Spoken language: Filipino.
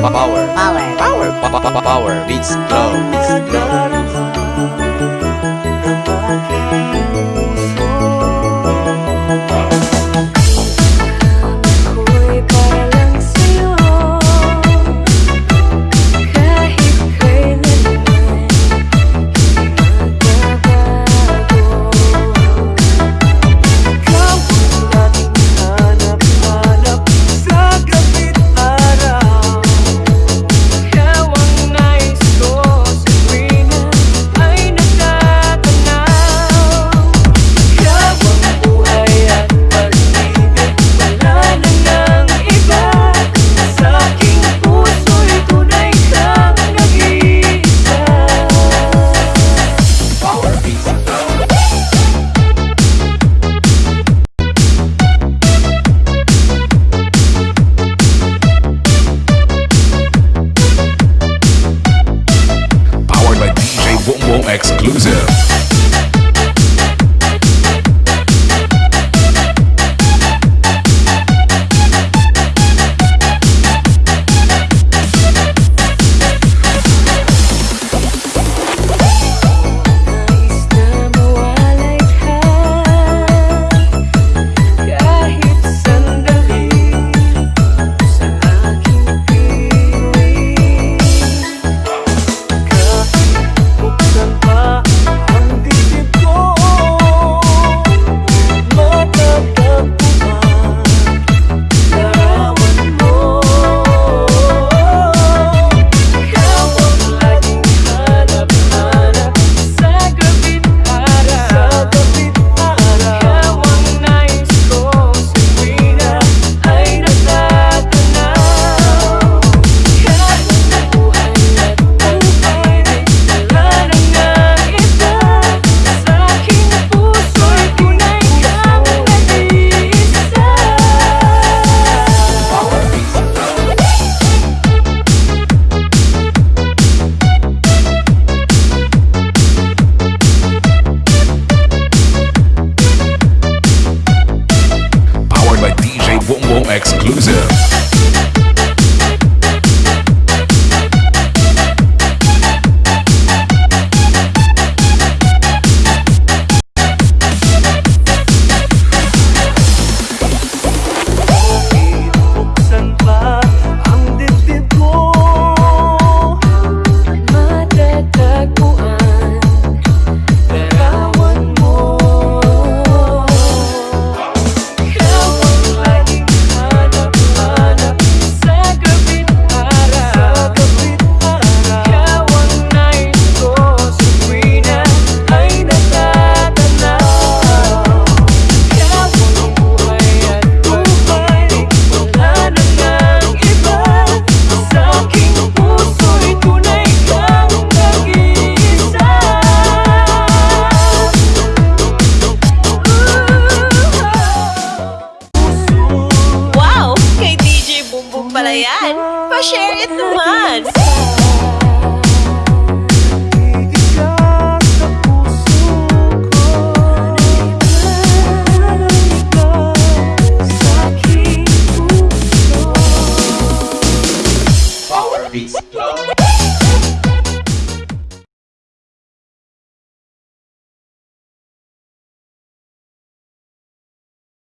power. Power. Power. Power. Beats glow. Beats glow. exclusive. Facebook pala yan. Pa-share it naman! Power Beats Club.